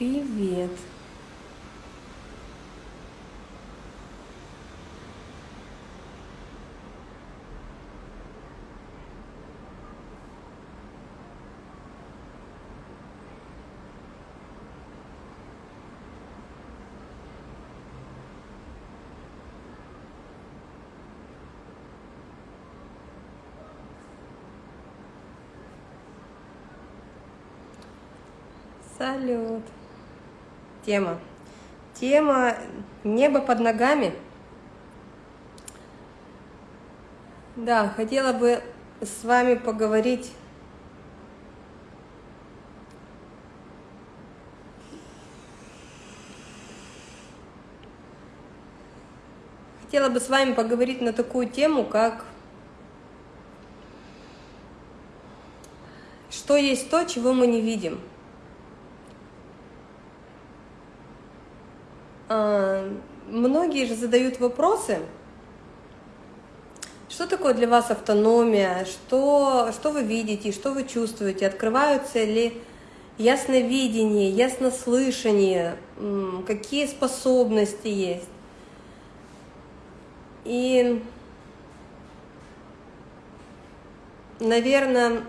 Привет. Салют. Тема. Тема небо под ногами. Да, хотела бы с вами поговорить Хотела бы с вами поговорить на такую тему, как что есть то, чего мы не видим. Многие же задают вопросы, что такое для вас автономия, что, что вы видите, что вы чувствуете, открываются ли ясновидение, яснослышание, какие способности есть. И, наверное,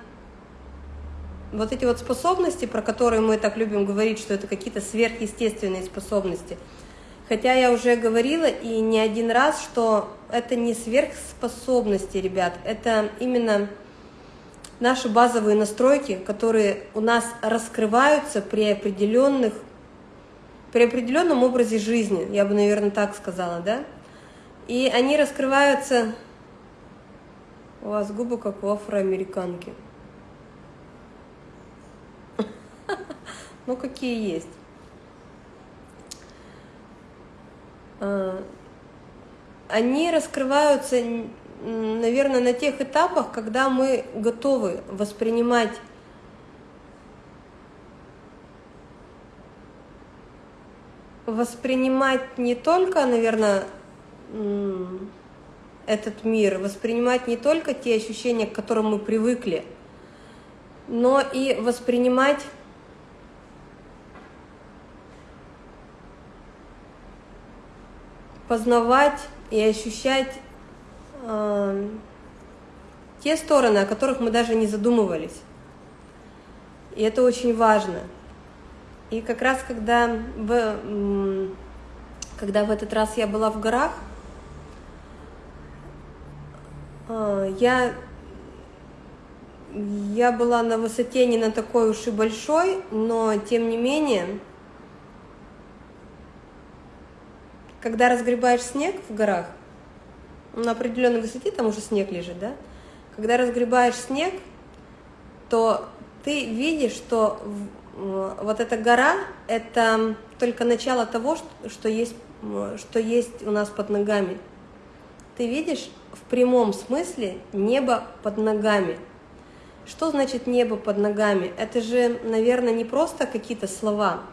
вот эти вот способности, про которые мы так любим говорить, что это какие-то сверхъестественные способности – Хотя я уже говорила и не один раз, что это не сверхспособности, ребят, это именно наши базовые настройки, которые у нас раскрываются при определенных, при определенном образе жизни, я бы, наверное, так сказала, да? И они раскрываются... У вас губы как у афроамериканки. Ну, какие есть. А, они раскрываются, наверное, на тех этапах, когда мы готовы воспринимать воспринимать не только, наверное, этот мир, воспринимать не только те ощущения, к которым мы привыкли, но и воспринимать познавать и ощущать э, те стороны, о которых мы даже не задумывались. И это очень важно. И как раз когда в, когда в этот раз я была в горах, э, я, я была на высоте не на такой уж и большой, но тем не менее когда разгребаешь снег в горах, на определенной высоте там уже снег лежит, да? Когда разгребаешь снег, то ты видишь, что вот эта гора – это только начало того, что есть, что есть у нас под ногами. Ты видишь в прямом смысле небо под ногами. Что значит небо под ногами? Это же, наверное, не просто какие-то слова –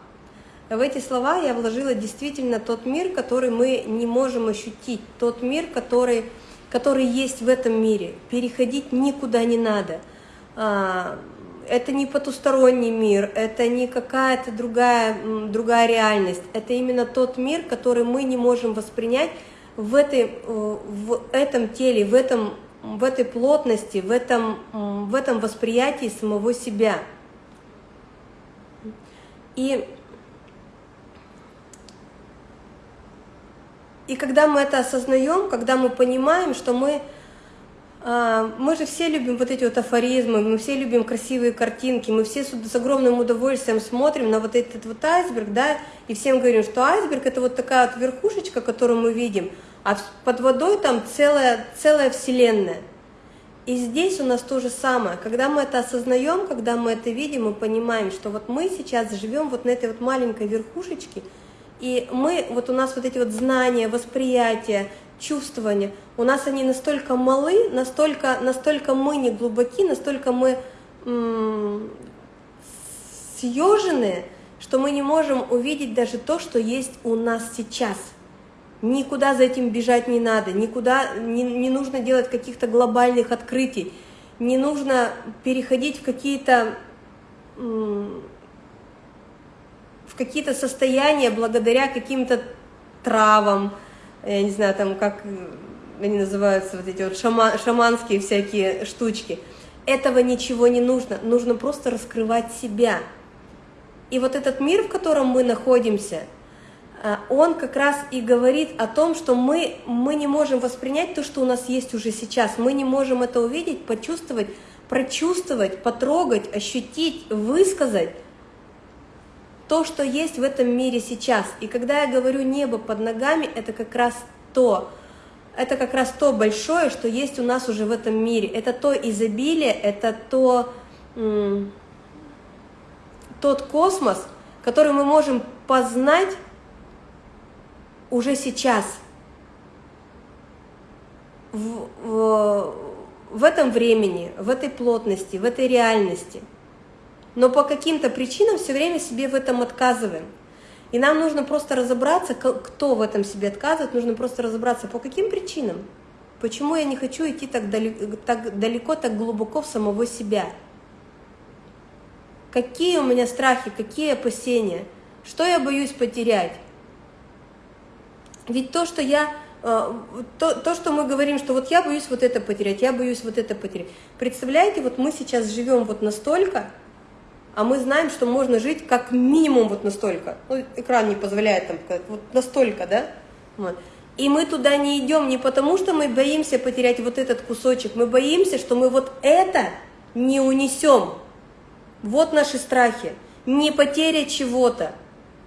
в эти слова я вложила действительно тот мир, который мы не можем ощутить, тот мир, который, который есть в этом мире. Переходить никуда не надо. А, это не потусторонний мир, это не какая-то другая, другая реальность. Это именно тот мир, который мы не можем воспринять в, этой, в этом теле, в, этом, в этой плотности, в этом, в этом восприятии самого себя. И И когда мы это осознаем, когда мы понимаем, что мы, а, мы же все любим вот эти вот афоризмы, мы все любим красивые картинки, мы все с огромным удовольствием смотрим на вот этот вот айсберг, да, и всем говорим, что айсберг это вот такая вот верхушечка, которую мы видим, а под водой там целая, целая вселенная. И здесь у нас то же самое. Когда мы это осознаем, когда мы это видим, мы понимаем, что вот мы сейчас живем вот на этой вот маленькой верхушечке, и мы, вот у нас вот эти вот знания, восприятия, чувствования, у нас они настолько малы, настолько, настолько мы не глубоки, настолько мы съежены, что мы не можем увидеть даже то, что есть у нас сейчас. Никуда за этим бежать не надо, никуда не, не нужно делать каких-то глобальных открытий, не нужно переходить в какие-то какие-то состояния благодаря каким-то травам, я не знаю, там как они называются, вот эти вот шама, шаманские всякие штучки. Этого ничего не нужно, нужно просто раскрывать себя. И вот этот мир, в котором мы находимся, а, он как раз и говорит о том, что мы, мы не можем воспринять то, что у нас есть уже сейчас. Мы не можем это увидеть, почувствовать, прочувствовать, потрогать, ощутить, высказать то, что есть в этом мире сейчас. И когда я говорю небо под ногами, это как раз то, это как раз то большое, что есть у нас уже в этом мире. Это то изобилие, это то, тот космос, который мы можем познать уже сейчас. В, в, в этом времени, в этой плотности, в этой реальности. Но по каким-то причинам все время себе в этом отказываем. И нам нужно просто разобраться, кто в этом себе отказывает, нужно просто разобраться, по каким причинам. Почему я не хочу идти так далеко, так, далеко, так глубоко в самого себя? Какие у меня страхи, какие опасения? Что я боюсь потерять? Ведь то, что я э, то, то, что мы говорим, что вот я боюсь вот это потерять, я боюсь вот это потерять. Представляете, вот мы сейчас живем вот настолько, а мы знаем, что можно жить как минимум вот настолько. Ну, экран не позволяет там вот настолько, да? Вот. И мы туда не идем не потому, что мы боимся потерять вот этот кусочек, мы боимся, что мы вот это не унесем. Вот наши страхи. Не потеря чего-то,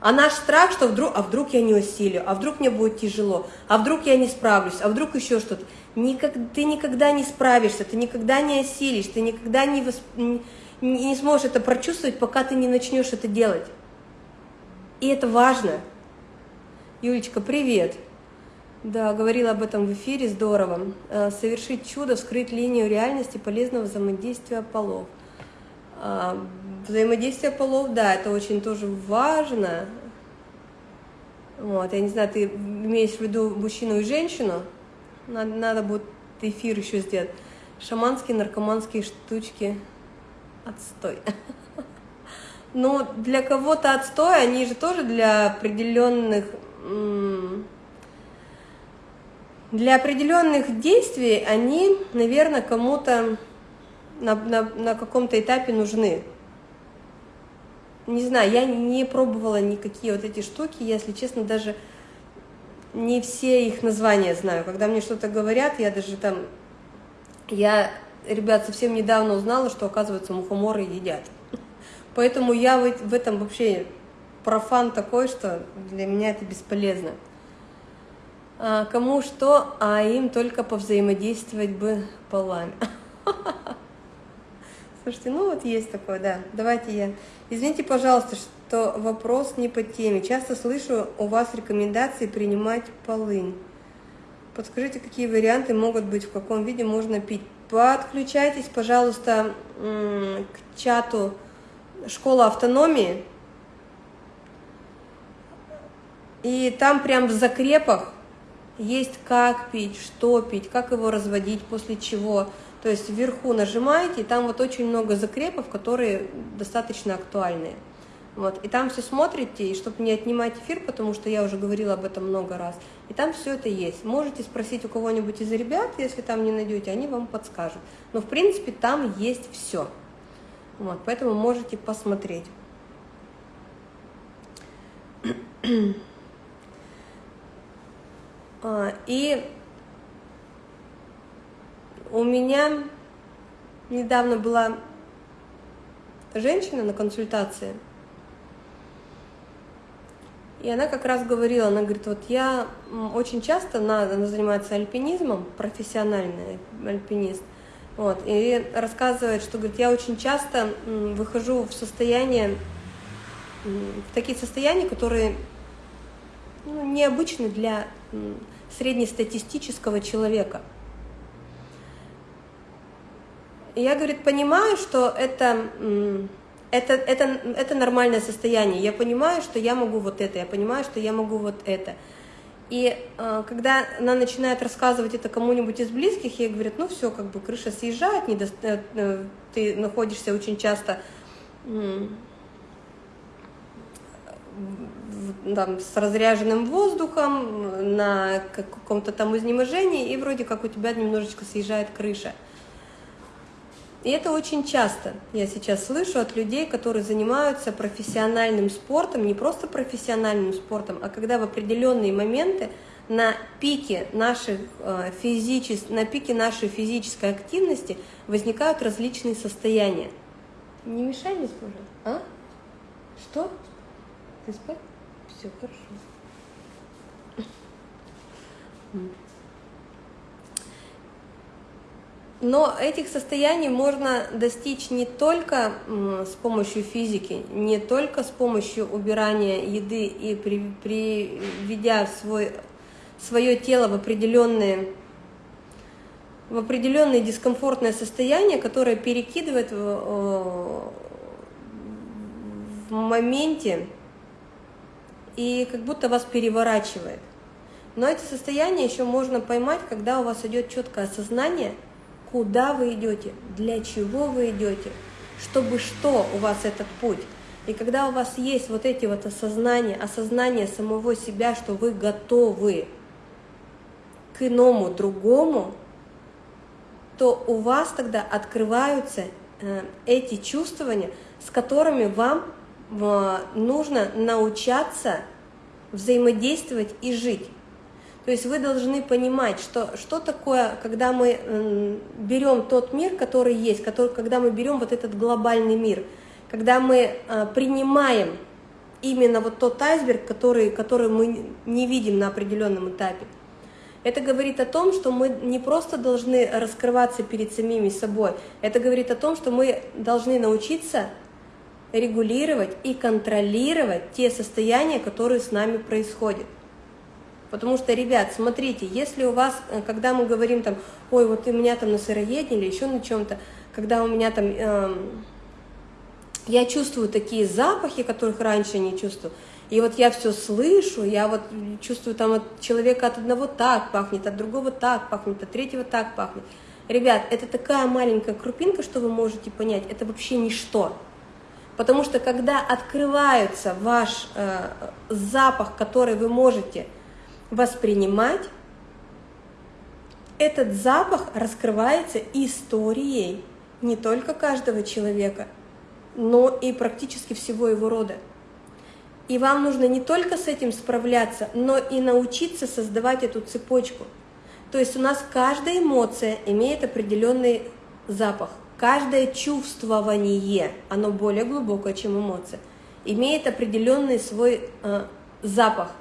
а наш страх, что вдруг, а вдруг я не усилю, а вдруг мне будет тяжело, а вдруг я не справлюсь, а вдруг еще что-то. Никак, ты никогда не справишься, ты никогда не осилишь, ты никогда не, восп... не сможешь это прочувствовать, пока ты не начнешь это делать. И это важно. Юлечка, привет. Да, говорила об этом в эфире, здорово. Э, совершить чудо, вскрыть линию реальности полезного взаимодействия полов. А, взаимодействие полов, да, это очень тоже важно. Вот, я не знаю, ты имеешь в виду мужчину и женщину? Надо, надо будет эфир еще сделать. Шаманские, наркоманские штучки. Отстой. Ну, для кого-то отстой, они же тоже для определенных для определенных действий они, наверное, кому-то на, на, на каком-то этапе нужны. Не знаю, я не пробовала никакие вот эти штуки, если честно, даже не все их названия знаю. Когда мне что-то говорят, я даже там... Я, ребят, совсем недавно узнала, что, оказывается, мухоморы едят. Поэтому я в, в этом вообще профан такой, что для меня это бесполезно. А, кому что, а им только повзаимодействовать бы полами. Слушайте, ну вот есть такое, да. Давайте я... Извините, пожалуйста, что вопрос не по теме. Часто слышу у вас рекомендации принимать полынь. Подскажите, какие варианты могут быть, в каком виде можно пить. Подключайтесь, пожалуйста, к чату «Школа автономии». И там прям в закрепах есть как пить, что пить, как его разводить, после чего – то есть вверху нажимаете, и там вот очень много закрепов, которые достаточно актуальные. Вот, и там все смотрите, и чтобы не отнимать эфир, потому что я уже говорила об этом много раз, и там все это есть. Можете спросить у кого-нибудь из ребят, если там не найдете, они вам подскажут. Но в принципе там есть все. Вот, поэтому можете посмотреть. А, и у меня недавно была женщина на консультации, и она как раз говорила, она говорит, вот я очень часто, она, она занимается альпинизмом, профессиональный альпинист, вот, и рассказывает, что, говорит, я очень часто выхожу в состояние, в такие состояния, которые ну, необычны для среднестатистического человека – я, говорит, понимаю, что это, это, это, это нормальное состояние. Я понимаю, что я могу вот это, я понимаю, что я могу вот это. И э, когда она начинает рассказывать это кому-нибудь из близких, ей говорят, ну все, как бы крыша съезжает, недо... Э, э, ты находишься очень часто там, с разряженным воздухом, на каком-то там изнеможении, и вроде как у тебя немножечко съезжает крыша. И это очень часто я сейчас слышу от людей, которые занимаются профессиональным спортом, не просто профессиональным спортом, а когда в определенные моменты на пике, наших, э, физичес... на пике нашей физической активности возникают различные состояния. Не мешай мне, пожалуйста. А? Что? Ты спать? Все хорошо. Но этих состояний можно достичь не только с помощью физики, не только с помощью убирания еды и при, приведя свой, свое тело в определенные в определенное дискомфортное состояние, которое перекидывает в, в моменте и как будто вас переворачивает. Но эти состояния еще можно поймать, когда у вас идет четкое осознание – куда вы идете, для чего вы идете, чтобы что у вас этот путь. И когда у вас есть вот эти вот осознания, осознание самого себя, что вы готовы к иному, другому, то у вас тогда открываются э, эти чувствования, с которыми вам э, нужно научаться взаимодействовать и жить. То есть вы должны понимать, что, что такое, когда мы берем тот мир, который есть, который, когда мы берем вот этот глобальный мир, когда мы э, принимаем именно вот тот айсберг, который, который мы не видим на определенном этапе. Это говорит о том, что мы не просто должны раскрываться перед самими собой, это говорит о том, что мы должны научиться регулировать и контролировать те состояния, которые с нами происходят. Потому что, ребят, смотрите, если у вас, э, когда мы говорим там, ой, вот у меня там на сыроедении или еще на чем-то, когда у меня там, э, я чувствую такие запахи, которых раньше не чувствовала, и вот я все слышу, я вот чувствую там от человека от одного так пахнет, от другого так пахнет, от третьего так пахнет. Ребят, это такая маленькая крупинка, что вы можете понять, это вообще ничто. Потому что когда открывается ваш э, запах, который вы можете воспринимать, этот запах раскрывается историей не только каждого человека, но и практически всего его рода. И вам нужно не только с этим справляться, но и научиться создавать эту цепочку. То есть у нас каждая эмоция имеет определенный запах. Каждое чувствование, оно более глубокое, чем эмоция, имеет определенный свой э, запах.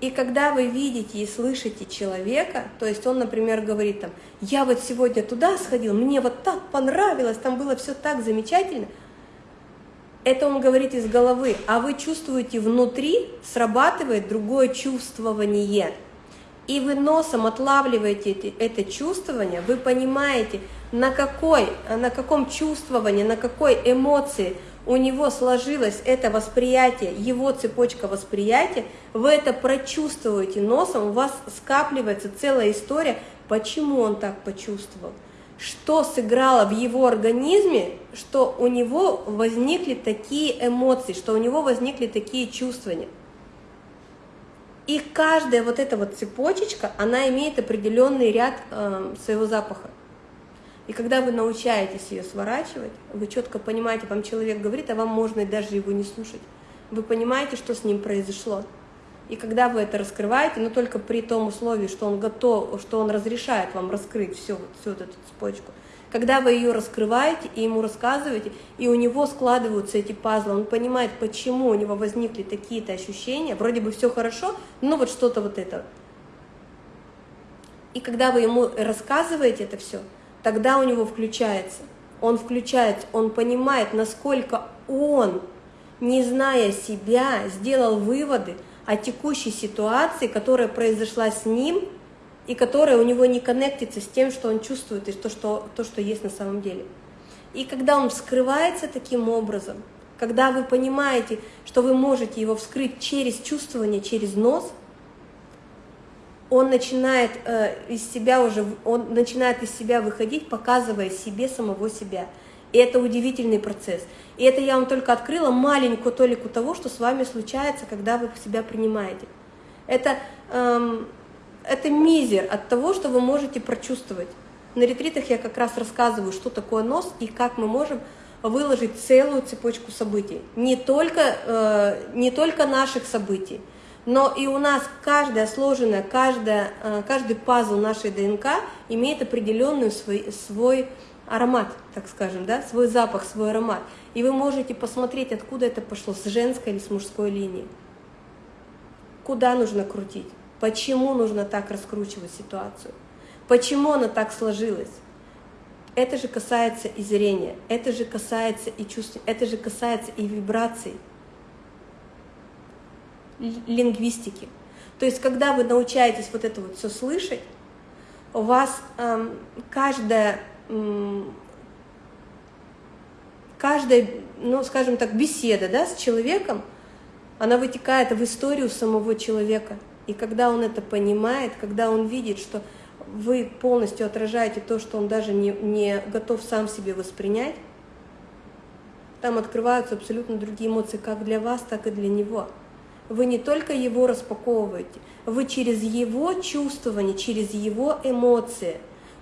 И когда вы видите и слышите человека, то есть он, например, говорит там, я вот сегодня туда сходил, мне вот так понравилось, там было все так замечательно, это он говорит из головы, а вы чувствуете внутри, срабатывает другое чувствование. И вы носом отлавливаете это чувствование, вы понимаете, на, какой, на каком чувствовании, на какой эмоции – у него сложилось это восприятие, его цепочка восприятия, вы это прочувствуете носом, у вас скапливается целая история, почему он так почувствовал, что сыграло в его организме, что у него возникли такие эмоции, что у него возникли такие чувствования. И каждая вот эта вот цепочечка, она имеет определенный ряд э, своего запаха. И когда вы научаетесь ее сворачивать, вы четко понимаете, вам человек говорит, а вам можно даже его не слушать. Вы понимаете, что с ним произошло. И когда вы это раскрываете, но только при том условии, что он готов, что он разрешает вам раскрыть всю, всю вот эту цепочку, когда вы ее раскрываете и ему рассказываете, и у него складываются эти пазлы, он понимает, почему у него возникли такие-то ощущения, вроде бы все хорошо, но вот что-то вот это. И когда вы ему рассказываете это все, тогда у него включается. Он включается, он понимает, насколько он, не зная себя, сделал выводы о текущей ситуации, которая произошла с ним, и которая у него не коннектится с тем, что он чувствует, и то, что, то, что есть на самом деле. И когда он вскрывается таким образом, когда вы понимаете, что вы можете его вскрыть через чувствование, через нос – он начинает э, из себя уже, он начинает из себя выходить, показывая себе самого себя. И это удивительный процесс. И это я вам только открыла маленькую толику того, что с вами случается, когда вы себя принимаете. Это, эм, это мизер от того, что вы можете прочувствовать. На ретритах я как раз рассказываю, что такое нос и как мы можем выложить целую цепочку событий. Не только, э, не только наших событий, но и у нас каждая сложенная, каждая, э, каждый пазл нашей ДНК имеет определенный свой, свой аромат, так скажем, да, свой запах, свой аромат. И вы можете посмотреть, откуда это пошло, с женской или с мужской линии. Куда нужно крутить, почему нужно так раскручивать ситуацию, почему она так сложилась. Это же касается и зрения, это же касается и чувств, это же касается и вибраций, лингвистики. То есть, когда вы научаетесь вот это вот все слышать, у вас эм, каждая, эм, каждая, ну, скажем так, беседа да, с человеком, она вытекает в историю самого человека. И когда он это понимает, когда он видит, что вы полностью отражаете то, что он даже не, не готов сам себе воспринять, там открываются абсолютно другие эмоции, как для вас, так и для него. Вы не только его распаковываете, вы через его чувствование, через его эмоции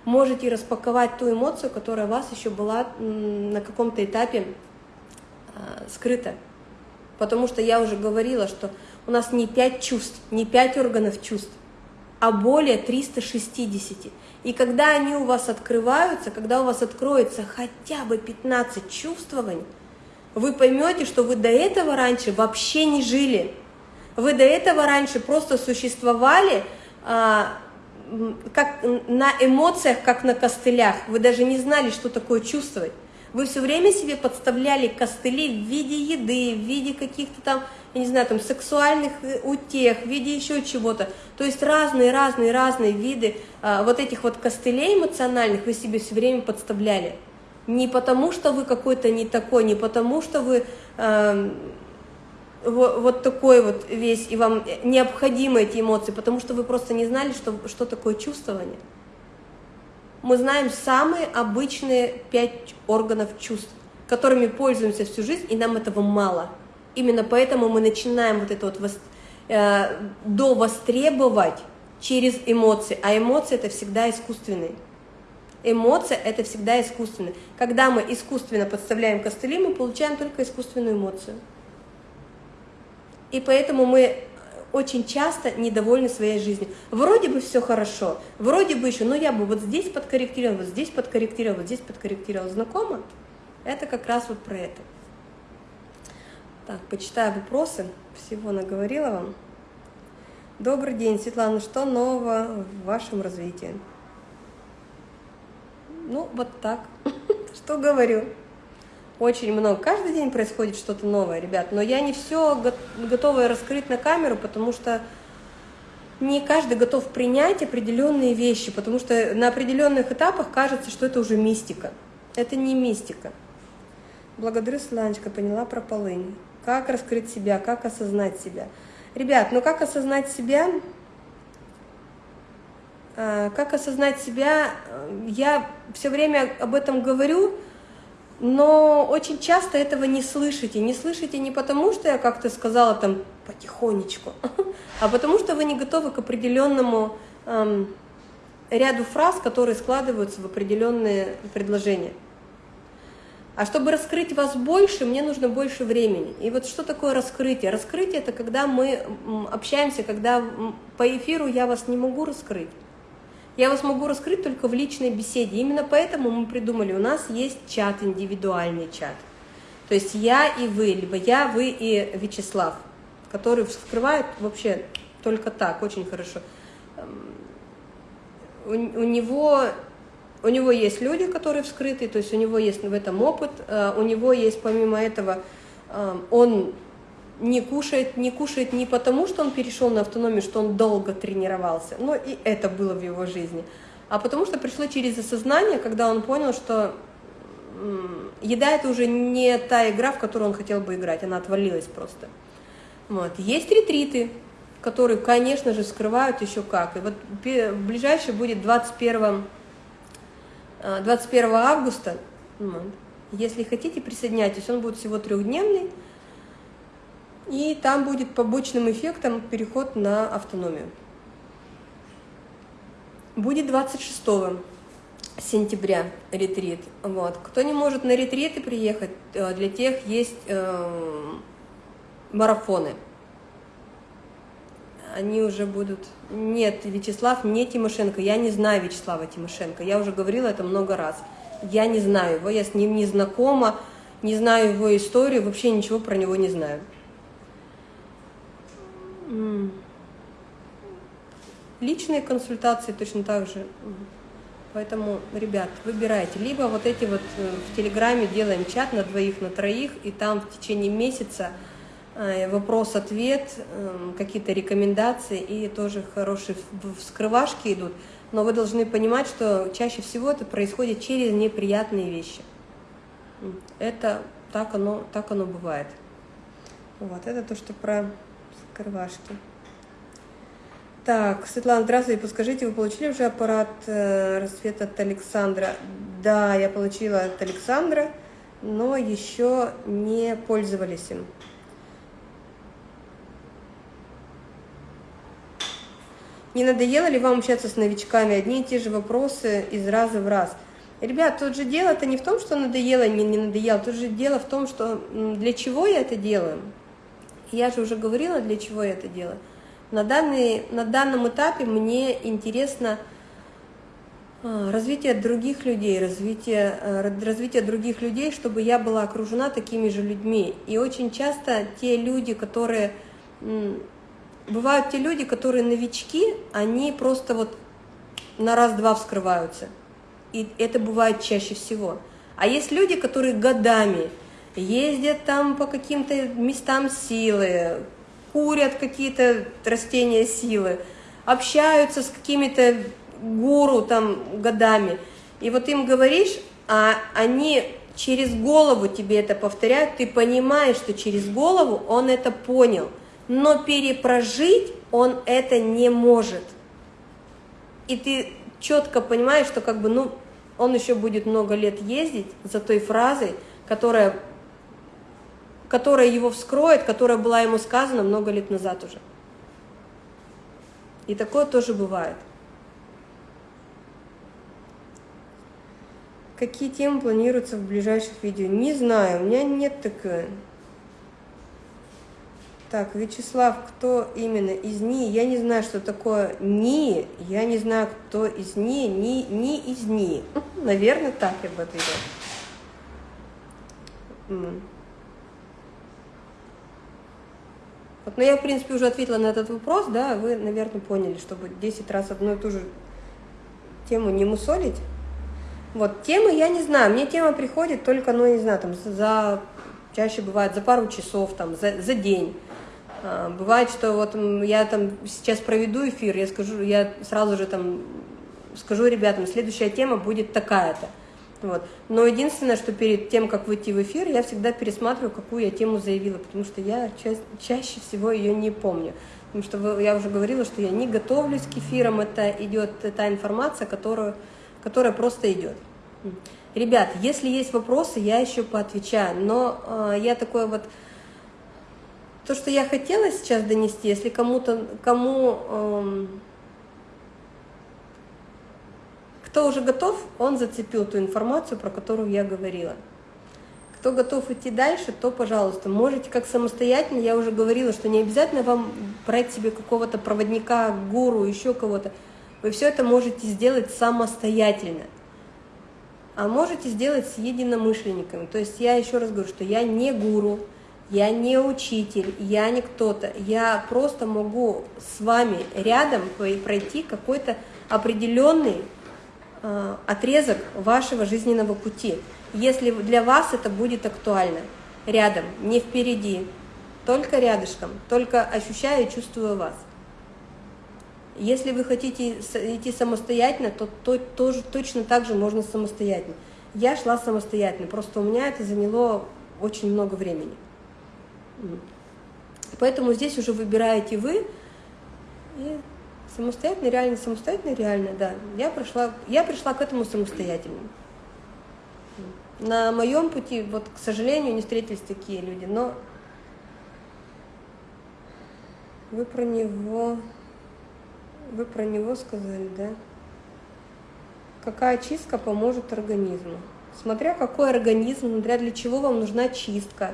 можете распаковать ту эмоцию, которая у вас еще была на каком-то этапе э, скрыта. Потому что я уже говорила, что у нас не пять чувств, не пять органов чувств, а более 360. И когда они у вас открываются, когда у вас откроется хотя бы 15 чувствований, вы поймете, что вы до этого раньше вообще не жили. Вы до этого раньше просто существовали а, как на эмоциях, как на костылях. Вы даже не знали, что такое чувствовать. Вы все время себе подставляли костыли в виде еды, в виде каких-то там я не знаю, там, сексуальных э, утех, в виде еще чего-то. То есть разные-разные-разные виды а, вот этих вот костылей эмоциональных вы себе все время подставляли. Не потому, что вы какой-то не такой, не потому, что вы э, вот, такой вот весь, и вам необходимы эти эмоции, потому что вы просто не знали, что, что такое чувствование. Мы знаем самые обычные пять органов чувств, которыми пользуемся всю жизнь, и нам этого мало – Именно поэтому мы начинаем вот это вот вос, э, довостребовать через эмоции, а эмоции это всегда искусственные. Эмоция это всегда искусственная. Когда мы искусственно подставляем костыли, мы получаем только искусственную эмоцию. И поэтому мы очень часто недовольны своей жизнью. Вроде бы все хорошо, вроде бы еще, но я бы вот здесь подкорректировал, вот здесь подкорректировал, вот здесь подкорректировал. Знакомо? Это как раз вот про это. Так, почитаю вопросы. Всего наговорила вам. Добрый день, Светлана. Что нового в вашем развитии? Ну, вот так. Что говорю? Очень много. Каждый день происходит что-то новое, ребят. Но я не все готова раскрыть на камеру, потому что не каждый готов принять определенные вещи, потому что на определенных этапах кажется, что это уже мистика. Это не мистика. Благодарю, Сланечка, поняла про полынь как раскрыть себя, как осознать себя. Ребят, ну как осознать себя? А, как осознать себя? Я все время об этом говорю, но очень часто этого не слышите. Не слышите не потому, что я как-то сказала там потихонечку, а потому что вы не готовы к определенному эм, ряду фраз, которые складываются в определенные предложения. А чтобы раскрыть вас больше, мне нужно больше времени. И вот что такое раскрытие? Раскрытие – это когда мы общаемся, когда по эфиру я вас не могу раскрыть. Я вас могу раскрыть только в личной беседе. Именно поэтому мы придумали, у нас есть чат, индивидуальный чат. То есть я и вы, либо я, вы и Вячеслав, который вскрывает вообще только так, очень хорошо. У, у него у него есть люди, которые вскрыты, то есть у него есть в этом опыт, э, у него есть помимо этого, э, он не кушает, не кушает не потому, что он перешел на автономию, что он долго тренировался, но и это было в его жизни, а потому что пришло через осознание, когда он понял, что еда это уже не та игра, в которую он хотел бы играть, она отвалилась просто. Вот. Есть ретриты, которые, конечно же, скрывают еще как. И вот ближайший будет 21 21 августа, Если хотите, присоединяйтесь. Он будет всего трехдневный. И там будет побочным эффектом переход на автономию. Будет 26 сентября ретрит. Вот. Кто не может на ретриты приехать, э, для тех есть э, марафоны. Они уже будут... Нет, Вячеслав не Тимошенко. Я не знаю Вячеслава Тимошенко. Я уже говорила это много раз. Я не знаю его, я с ним не знакома, не знаю его историю, вообще ничего про него не знаю. Личные консультации точно так же. Поэтому, ребят, выбирайте. Либо вот эти вот э, в Телеграме делаем чат на двоих, на троих, и там в течение месяца э, вопрос-ответ, эм, какие-то рекомендации, и тоже хорошие вскрывашки идут. Но вы должны понимать, что чаще всего это происходит через неприятные вещи. Это так оно, так оно бывает. Вот, это то, что про скрывашки. Так, Светлана, здравствуйте. Подскажите, вы получили уже аппарат э, рассвет от Александра? Да, я получила от Александра, но еще не пользовались им. Не надоело ли вам общаться с новичками? Одни и те же вопросы из раза в раз. Ребят, тут же дело-то не в том, что надоело, не, не надоело. Тут же дело в том, что для чего я это делаю. Я же уже говорила, для чего я это делаю. На, данный, на данном этапе мне интересно а, развитие других людей, развитие, а, развитие других людей, чтобы я была окружена такими же людьми. И очень часто те люди, которые... Бывают те люди, которые новички, они просто вот на раз-два вскрываются. И это бывает чаще всего. А есть люди, которые годами ездят там по каким-то местам силы, курят какие-то растения силы, общаются с какими-то гуру там годами. И вот им говоришь, а они через голову тебе это повторяют, ты понимаешь, что через голову он это понял, но перепрожить он это не может. И ты четко понимаешь, что как бы, ну, он еще будет много лет ездить за той фразой, которая которая его вскроет, которая была ему сказана много лет назад уже. И такое тоже бывает. Какие темы планируются в ближайших видео? Не знаю, у меня нет такой. Так, Вячеслав, кто именно из НИИ? Я не знаю, что такое НИИ. Я не знаю, кто из НИИ. Ни, ни из НИИ. Наверное, так я бы ответила. Вот, но я, в принципе, уже ответила на этот вопрос, да, вы, наверное, поняли, чтобы 10 раз одну и ту же тему не мусолить. Вот, темы я не знаю, мне тема приходит только, ну, не знаю, там, за, чаще бывает за пару часов, там, за, за день. А, бывает, что вот я там сейчас проведу эфир, я скажу, я сразу же там скажу ребятам, следующая тема будет такая-то. Вот. Но единственное, что перед тем, как выйти в эфир, я всегда пересматриваю, какую я тему заявила, потому что я ча чаще всего ее не помню. Потому что я уже говорила, что я не готовлюсь к эфирам, это идет та информация, которую, которая просто идет. Ребят, если есть вопросы, я еще поотвечаю, но э, я такой вот... То, что я хотела сейчас донести, если кому-то, кому... Э, кто уже готов, он зацепил ту информацию, про которую я говорила. Кто готов идти дальше, то, пожалуйста, можете как самостоятельно, я уже говорила, что не обязательно вам брать себе какого-то проводника, гуру, еще кого-то. Вы все это можете сделать самостоятельно. А можете сделать с единомышленниками. То есть я еще раз говорю, что я не гуру, я не учитель, я не кто-то. Я просто могу с вами рядом пройти какой-то определенный отрезок вашего жизненного пути, если для вас это будет актуально. Рядом, не впереди, только рядышком, только ощущая и чувствуя вас. Если вы хотите идти самостоятельно, то, то тоже точно так же можно самостоятельно. Я шла самостоятельно, просто у меня это заняло очень много времени. Поэтому здесь уже выбираете вы, и Самостоятельно, реально, самостоятельно, реально, да. Я пришла, я пришла к этому самостоятельно. На моем пути, вот, к сожалению, не встретились такие люди, но вы про него, вы про него сказали, да? Какая чистка поможет организму? Смотря какой организм, смотря для чего вам нужна чистка.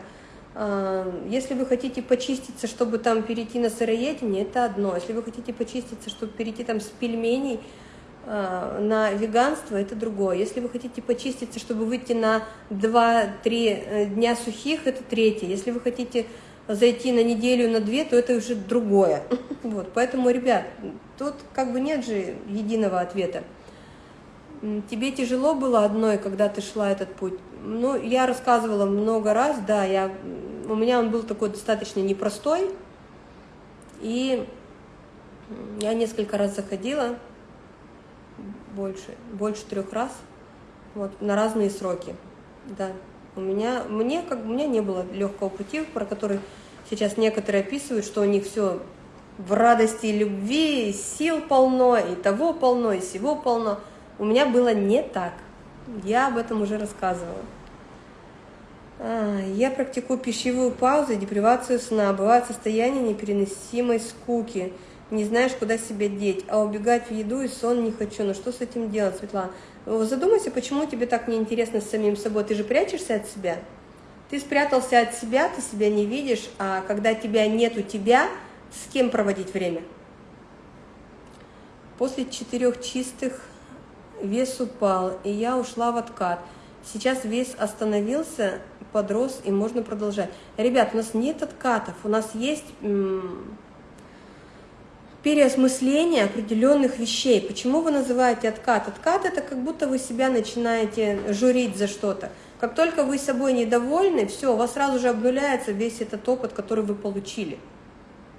А, если вы хотите почиститься, чтобы там перейти на сыроедение, это одно. Если вы хотите почиститься, чтобы перейти там с пельменей а, на веганство, это другое. Если вы хотите почиститься, чтобы выйти на 2-3 э, дня сухих, это третье. Если вы хотите зайти на неделю, на две, то это уже другое. Вот, поэтому, ребят, тут как бы нет же единого ответа. Тебе тяжело было одной, когда ты шла этот путь? Ну, я рассказывала много раз, да, я, у меня он был такой достаточно непростой, и я несколько раз заходила, больше, больше трех раз, вот, на разные сроки, да. У меня, мне, как, у меня не было легкого пути, про который сейчас некоторые описывают, что у них все в радости и любви, и сил полно, и того полно, и всего полно. У меня было не так. Я об этом уже рассказывала. А, я практикую пищевую паузу, депривацию сна. Бывает состояние непереносимой скуки. Не знаешь, куда себя деть. А убегать в еду и сон не хочу. Но что с этим делать, Светлана? Задумайся, почему тебе так неинтересно с самим собой. Ты же прячешься от себя. Ты спрятался от себя, ты себя не видишь. А когда тебя нет у тебя, с кем проводить время? После четырех чистых вес упал, и я ушла в откат. Сейчас вес остановился, подрос, и можно продолжать. Ребят, у нас нет откатов, у нас есть переосмысление определенных вещей. Почему вы называете откат? Откат – это как будто вы себя начинаете журить за что-то. Как только вы собой недовольны, все, у вас сразу же обнуляется весь этот опыт, который вы получили.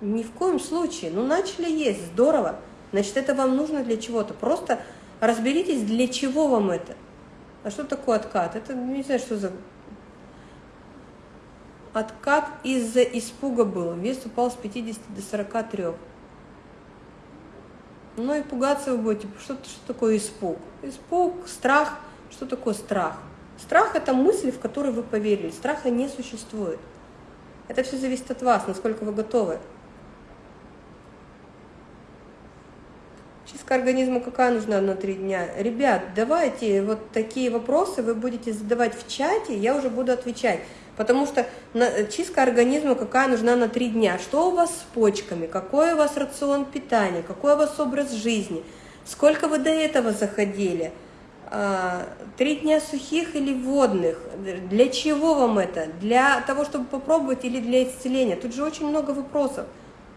Ни в коем случае. Ну, начали есть, здорово. Значит, это вам нужно для чего-то. Просто Разберитесь, для чего вам это. А что такое откат? Это не знаю, что за... Откат из-за испуга был. Вес упал с 50 до 43. Ну и пугаться вы будете. Что, что такое испуг? Испуг, страх. Что такое страх? Страх – это мысль, в которую вы поверили. Страха не существует. Это все зависит от вас, насколько вы готовы. Чистка организма какая нужна на три дня? Ребят, давайте вот такие вопросы вы будете задавать в чате, я уже буду отвечать. Потому что чистка организма какая нужна на три дня? Что у вас с почками? Какой у вас рацион питания? Какой у вас образ жизни? Сколько вы до этого заходили? А, три дня сухих или водных? Для чего вам это? Для того, чтобы попробовать или для исцеления? Тут же очень много вопросов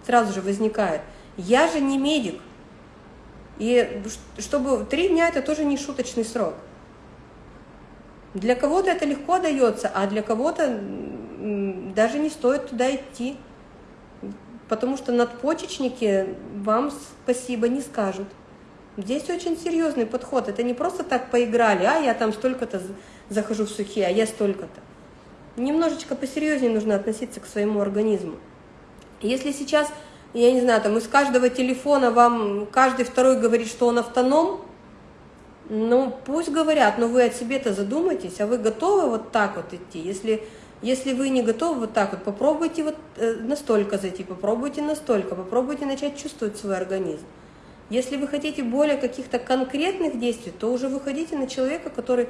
сразу же возникает. Я же не медик, и чтобы три дня это тоже не шуточный срок. Для кого-то это легко дается, а для кого-то даже не стоит туда идти. Потому что надпочечники вам спасибо не скажут. Здесь очень серьезный подход. Это не просто так поиграли, а я там столько-то захожу в сухие, а я столько-то. Немножечко посерьезнее нужно относиться к своему организму. Если сейчас я не знаю, там из каждого телефона вам каждый второй говорит, что он автоном, ну, пусть говорят, но вы о себе-то задумайтесь, а вы готовы вот так вот идти? Если, если вы не готовы вот так вот, попробуйте вот э, настолько зайти, попробуйте настолько, попробуйте начать чувствовать свой организм. Если вы хотите более каких-то конкретных действий, то уже выходите на человека, который,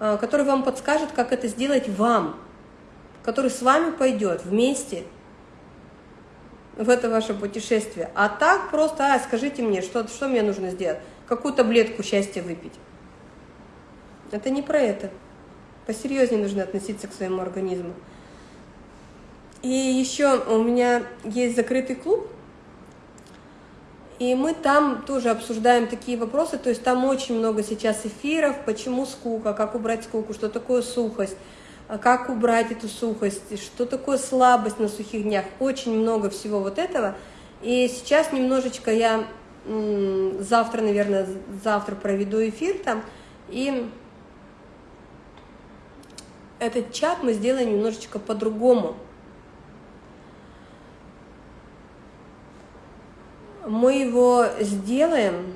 э, который вам подскажет, как это сделать вам, который с вами пойдет вместе, в это ваше путешествие. А так просто, а, скажите мне, что, что мне нужно сделать? Какую таблетку счастья выпить? Это не про это. Посерьезнее нужно относиться к своему организму. И еще у меня есть закрытый клуб, и мы там тоже обсуждаем такие вопросы, то есть там очень много сейчас эфиров, почему скука, как убрать скуку, что такое сухость, как убрать эту сухость, что такое слабость на сухих днях, очень много всего вот этого. И сейчас немножечко я завтра, наверное, завтра проведу эфир там, и этот чат мы сделаем немножечко по-другому. Мы его сделаем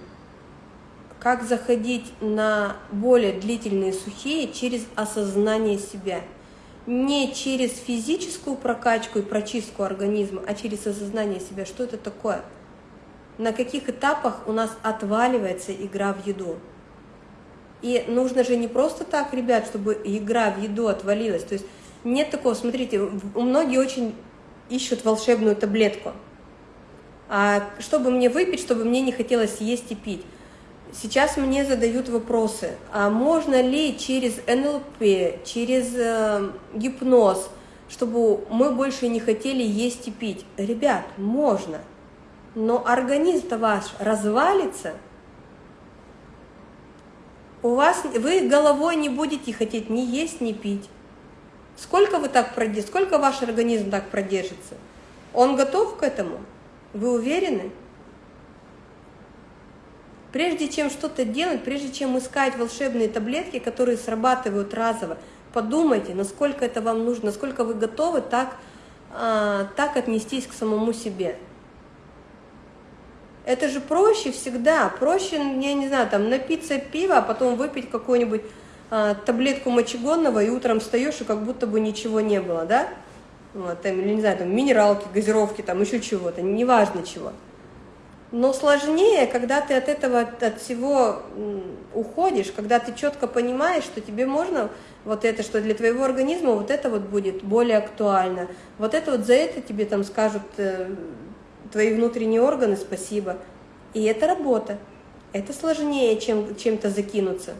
как заходить на более длительные сухие через осознание себя. Не через физическую прокачку и прочистку организма, а через осознание себя, что это такое. На каких этапах у нас отваливается игра в еду. И нужно же не просто так, ребят, чтобы игра в еду отвалилась. То есть нет такого, смотрите, многие очень ищут волшебную таблетку. А чтобы мне выпить, чтобы мне не хотелось есть и пить. Сейчас мне задают вопросы, а можно ли через НЛП, через э, гипноз, чтобы мы больше не хотели есть и пить? Ребят, можно, но организм-то ваш развалится, у вас, вы головой не будете хотеть ни есть, ни пить. Сколько вы так продержите, сколько ваш организм так продержится? Он готов к этому? Вы уверены? Прежде чем что-то делать, прежде чем искать волшебные таблетки, которые срабатывают разово, подумайте, насколько это вам нужно, насколько вы готовы так, а, так отнестись к самому себе. Это же проще всегда, проще, я не знаю, там напиться пива, а потом выпить какую-нибудь а, таблетку мочегонного, и утром встаешь, и как будто бы ничего не было, да? Вот, там, или, не знаю, там, минералки, газировки, там, еще чего-то, неважно чего. Но сложнее, когда ты от этого, от всего уходишь, когда ты четко понимаешь, что тебе можно вот это, что для твоего организма вот это вот будет более актуально. Вот это вот за это тебе там скажут э, твои внутренние органы спасибо. И это работа. Это сложнее, чем чем-то закинуться.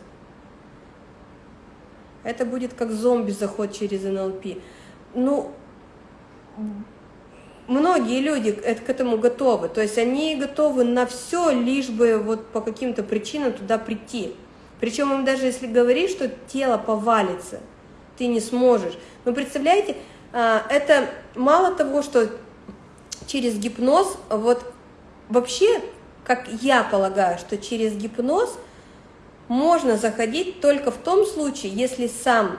Это будет как зомби заход через НЛП. Ну, многие люди к этому готовы. То есть они готовы на все, лишь бы вот по каким-то причинам туда прийти. Причем им даже если говоришь, что тело повалится, ты не сможешь. Вы представляете, а, это мало того, что через гипноз, вот вообще, как я полагаю, что через гипноз можно заходить только в том случае, если сам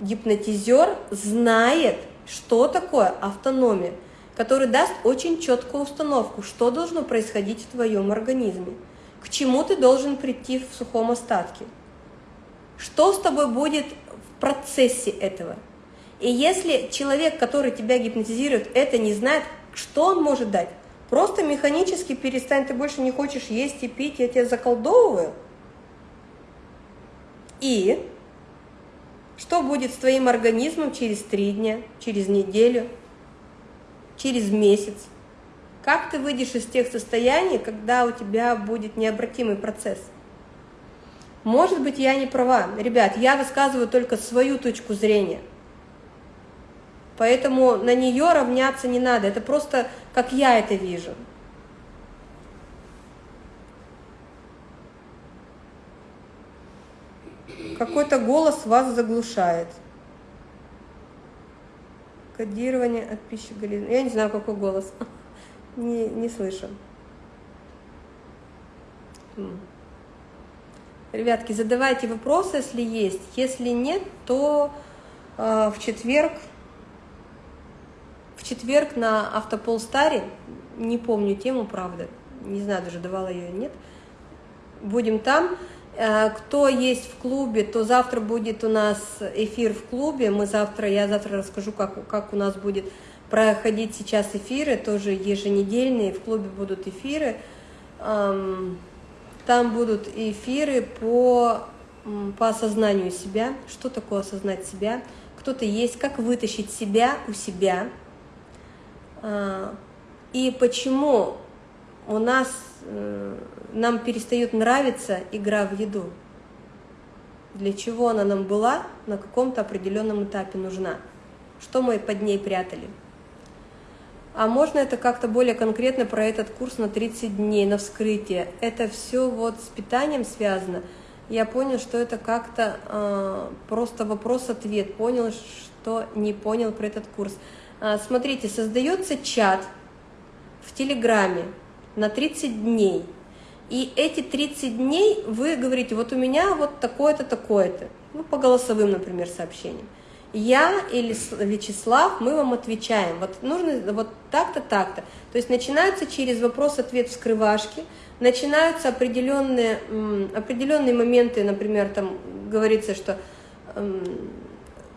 гипнотизер знает, что такое автономия, который даст очень четкую установку, что должно происходить в твоем организме, к чему ты должен прийти в сухом остатке, что с тобой будет в процессе этого. И если человек, который тебя гипнотизирует, это не знает, что он может дать? Просто механически перестань, ты больше не хочешь есть и пить, я тебя заколдовываю – и что будет с твоим организмом через три дня, через неделю, через месяц? Как ты выйдешь из тех состояний, когда у тебя будет необратимый процесс? Может быть, я не права. Ребят, я высказываю только свою точку зрения. Поэтому на нее равняться не надо. Это просто как я это вижу. Какой-то голос вас заглушает. Кодирование от пищи Галины. Я не знаю, какой голос. Не, не слышу. Ребятки, задавайте вопросы, если есть. Если нет, то э, в четверг, в четверг на Автополстаре, не помню тему, правда, не знаю, даже давала ее нет, будем там. Э, кто есть в клубе, то завтра будет у нас эфир в клубе. Мы завтра, я завтра расскажу, как, как у нас будет проходить сейчас эфиры, тоже еженедельные. В клубе будут эфиры. Там будут эфиры по, по осознанию себя. Что такое осознать себя? Кто ты есть, как вытащить себя у себя. А, и почему у нас э, нам перестает нравиться игра в еду. Для чего она нам была, на каком-то определенном этапе нужна, что мы под ней прятали. А можно это как-то более конкретно про этот курс на 30 дней, на вскрытие. Это все вот с питанием связано. Я понял, что это как-то э, просто вопрос-ответ. Понял, что не понял про этот курс. А, смотрите, создается чат в Телеграме на 30 дней – и эти 30 дней вы говорите, вот у меня вот такое-то, такое-то, ну, по голосовым, например, сообщениям. я или Вячеслав, мы вам отвечаем. Вот нужно вот так-то, так-то. То есть начинаются через вопрос-ответ вскрывашки, начинаются определенные, определенные моменты, например, там говорится, что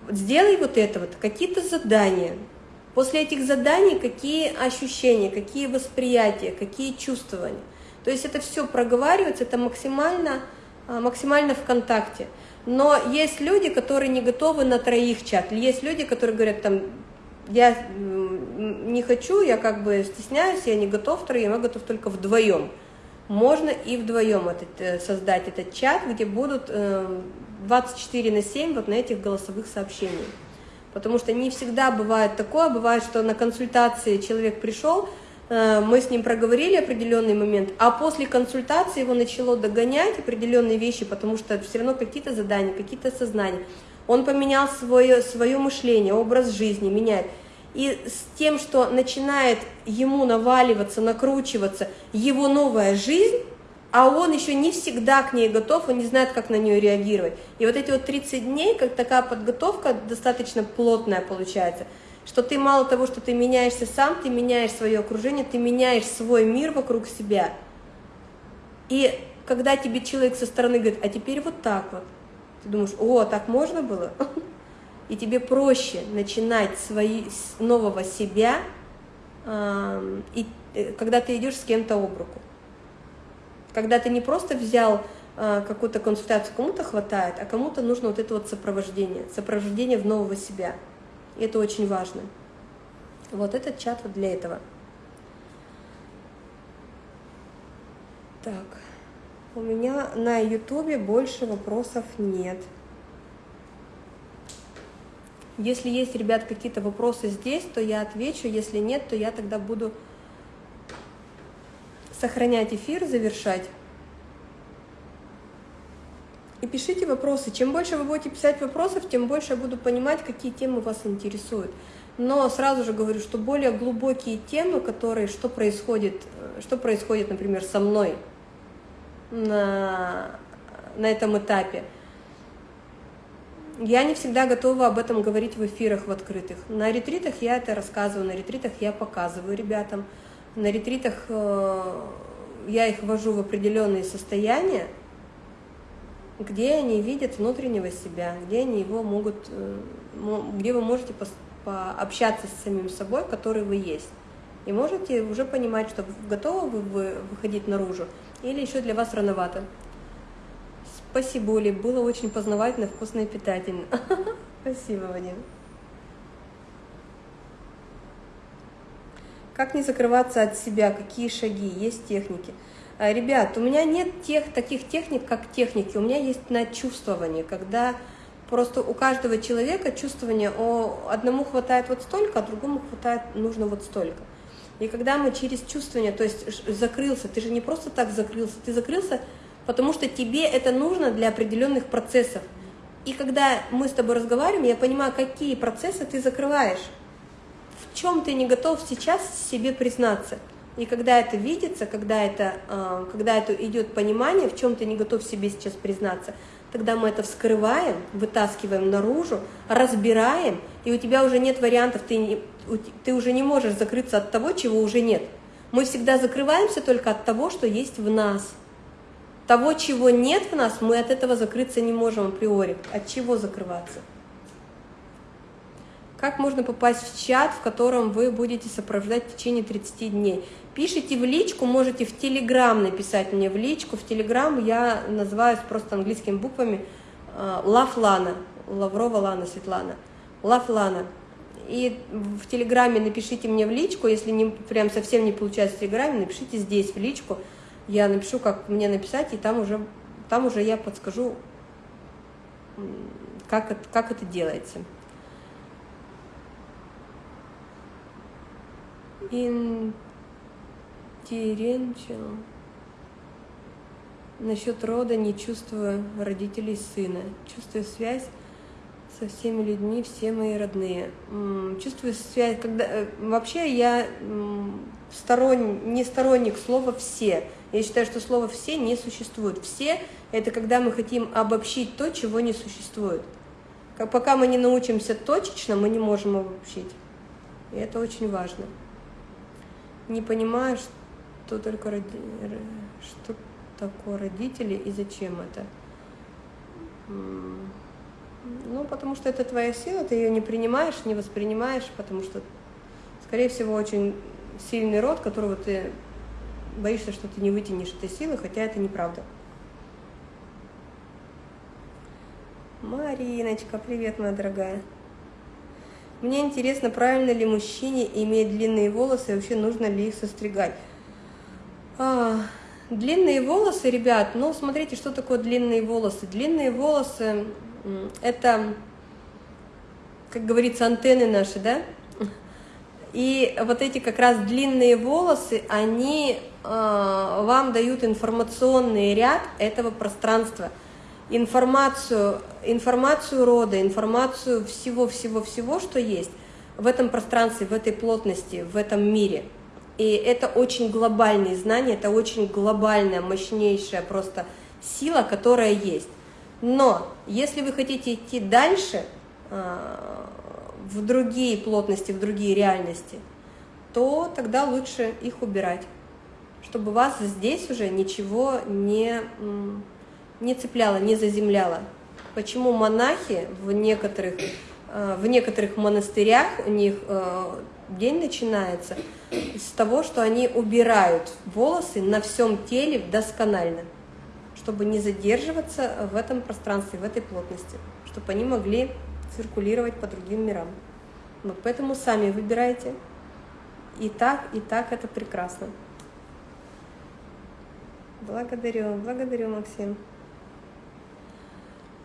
сделай вот это вот, какие-то задания. После этих заданий какие ощущения, какие восприятия, какие чувствования. То есть это все проговаривается, это максимально, а, максимально в контакте. Но есть люди, которые не готовы на троих чат. Есть люди, которые говорят, там, я не хочу, я как бы стесняюсь, я не готов троим, я готов только вдвоем. Можно и вдвоем этот, э, создать этот чат, где будут 24 э, на 7 вот на этих голосовых сообщениях. Потому что не всегда бывает такое, бывает, что на консультации человек пришел, э, мы с ним проговорили определенный момент, а после консультации его начало догонять определенные вещи, потому что все равно какие-то задания, какие-то сознания. Он поменял свое, свое мышление, образ жизни, меняет. И с тем, что начинает ему наваливаться, накручиваться его новая жизнь, а он еще не всегда к ней готов, он не знает, как на нее реагировать. И вот эти вот 30 дней, как такая подготовка достаточно плотная получается, что ты мало того, что ты меняешься сам, ты меняешь свое окружение, ты меняешь свой мир вокруг себя. И когда тебе человек со стороны говорит, а теперь вот так вот, ты думаешь, о, так можно было? И тебе проще начинать свои, с нового себя, и, э, когда ты идешь с кем-то об руку. Когда ты не просто взял э, какую-то консультацию, кому-то хватает, а кому-то нужно вот это вот сопровождение, сопровождение в нового себя. И это очень важно. Вот этот чат вот для этого. Так. У меня на ютубе больше вопросов нет. Если есть, ребят, какие-то вопросы здесь, то я отвечу. Если нет, то я тогда буду сохранять эфир, завершать. И пишите вопросы. Чем больше вы будете писать вопросов, тем больше я буду понимать, какие темы вас интересуют. Но сразу же говорю, что более глубокие темы, которые, что происходит, что происходит, например, со мной, на, на этом этапе. Я не всегда готова об этом говорить в эфирах в открытых. На ретритах я это рассказываю, на ретритах я показываю ребятам. На ретритах э, я их ввожу в определенные состояния, где они видят внутреннего себя, где они его могут, э, где вы можете пообщаться с самим собой, который вы есть. И можете уже понимать, что готовы вы выходить наружу, или еще для вас рановато? Спасибо, Оля, было очень познавательно, вкусно и питательно. Спасибо, Вадим. Как не закрываться от себя, какие шаги, есть техники. А, ребят, у меня нет тех, таких техник, как техники, у меня есть на чувствование, когда просто у каждого человека чувствование, о, одному хватает вот столько, а другому хватает, нужно вот столько. И когда мы через чувствование, то есть закрылся, ты же не просто так закрылся, ты закрылся, потому что тебе это нужно для определенных процессов. И когда мы с тобой разговариваем, я понимаю, какие процессы ты закрываешь, чем ты не готов сейчас себе признаться. И когда это видится, когда это, а, когда это идет понимание, в чем ты не готов себе сейчас признаться, тогда мы это вскрываем, вытаскиваем наружу, разбираем, и у тебя уже нет вариантов, ты, не, ты уже не можешь закрыться от того, чего уже нет. Мы всегда закрываемся только от того, что есть в нас. Того, чего нет в нас, мы от этого закрыться не можем априори. От чего закрываться? Как можно попасть в чат, в котором вы будете сопровождать в течение 30 дней? Пишите в личку, можете в Телеграм написать мне в личку. В Телеграм я называюсь просто английскими буквами э, Лафлана, Лаврова Лана Светлана. Лафлана. И в Телеграме напишите мне в личку, если не, прям совсем не получается в Телеграме, напишите здесь в личку. Я напишу, как мне написать, и там уже, там уже я подскажу, как это, как это делается. Теренчил. Насчет рода не чувствую родителей сына. Чувствую связь со всеми людьми, все мои родные. Чувствую связь, когда... Э, вообще я сторон... не сторонник слова «все». Я считаю, что слово «все» не существует. «Все» — это когда мы хотим обобщить то, чего не существует. Как, пока мы не научимся точечно, мы не можем обобщить. И это очень важно. Не понимаешь, что только роди... что такое родители и зачем это. Ну, потому что это твоя сила, ты ее не принимаешь, не воспринимаешь, потому что, скорее всего, очень сильный род, которого ты боишься, что ты не вытянешь этой силы, хотя это неправда. Мариночка, привет, моя дорогая. Мне интересно, правильно ли мужчине иметь длинные волосы, и вообще нужно ли их состригать. А, длинные волосы, ребят, ну, смотрите, что такое длинные волосы. Длинные волосы – это, как говорится, антенны наши, да? И вот эти как раз длинные волосы, они э, вам дают информационный ряд этого пространства, информацию, информацию рода, информацию всего-всего-всего, что есть в этом пространстве, в этой плотности, в этом мире. И это очень глобальные знания, это очень глобальная, мощнейшая просто сила, которая есть. Но если вы хотите идти дальше, э, в другие плотности, в другие реальности, то тогда лучше их убирать, чтобы вас здесь уже ничего не, не цепляло, не заземляло. Почему монахи в некоторых, э, в некоторых монастырях, у них э, день начинается с того, что они убирают волосы на всем теле досконально, чтобы не задерживаться в этом пространстве, в этой плотности, чтобы они могли циркулировать по другим мирам. Вот поэтому сами выбирайте. И так, и так это прекрасно. Благодарю, благодарю, Максим.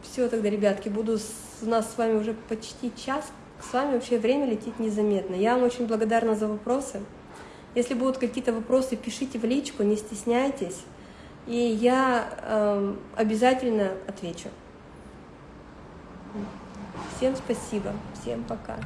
Все тогда, ребятки, буду с, у нас с вами уже почти час. С вами вообще время летит незаметно. Я вам очень благодарна за вопросы. Если будут какие-то вопросы, пишите в личку, не стесняйтесь. И я э, обязательно отвечу. Всем спасибо, всем пока.